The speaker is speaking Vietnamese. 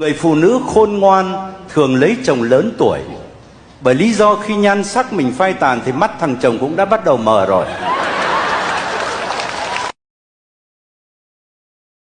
Người phụ nữ khôn ngoan thường lấy chồng lớn tuổi. Bởi lý do khi nhan sắc mình phai tàn Thì mắt thằng chồng cũng đã bắt đầu mờ rồi.